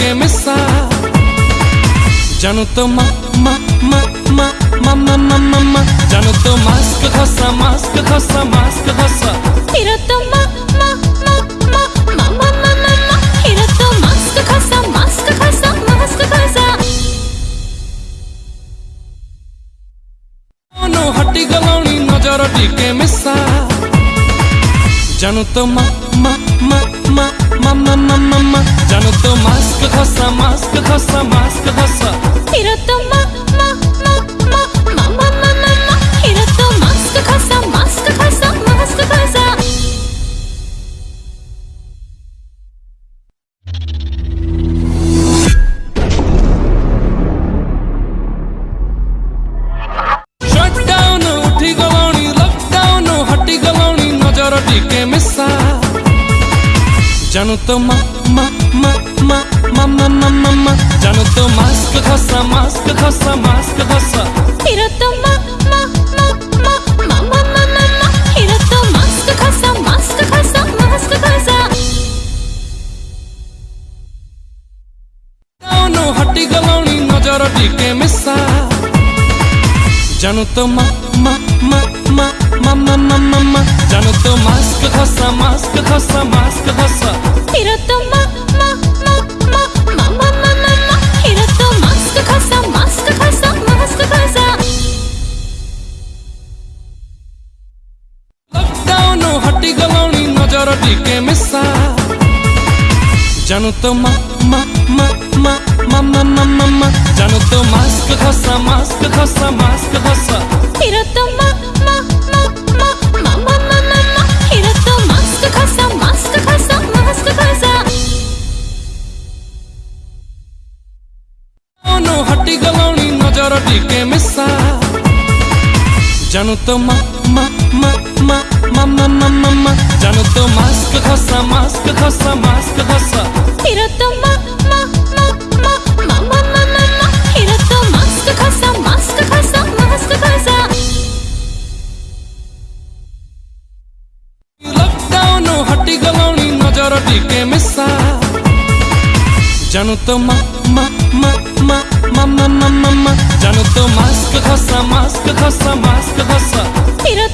के मिसा जानू तो मा मा मा मा मा मा জানো তো মা মা মা মা মা মা মা মা মা জানো তো মাস্ক খসা মাস্ক খসা মাস্ক খসা তেরা তো মা মা মা মা মা মা মা মা মা তেরা তো মাস্ক খসা মাস্ক খসা মাস্ক খসা Shut down, uthi galoni, lockdown, hati galoni, nazar tikke জানো তো মা মা মা মা মা মা মা মা মা জানো তো মাস্ক খসা মাস্ক খসা মাস্ক খসা তেরা তো মা মা মা মা মা মা মা মা মা তেরা তো মাস্ক খসা মাস্ক খসা মাস্ক খসা কাউনো হটি গলাউনি নজর টিকে মিসা জানো তো মা মা মা মা মা মা মা মা জানো তো ଟିକେ ମିଶା জানো তো মা মা মা মা মা মা মা মা মা জানো তো মাস্ক ঘষা মাস্ক ঘষা মাস্ক ঘষা হিরো তো মা মা মা মা মা মা মা মা মা হিরো তো মাস্ক ঘষা মাস্ক ঘষা মাস্ক ঘষা অনু হটি গলনি নজর টিকে মিশা জানো তো মা মা মা মা মা মা মা जानु तो मा मा मा मा मा मा मा मा मा जानु तो मास्क घसा मास्क घसा मास्क घसा হিরো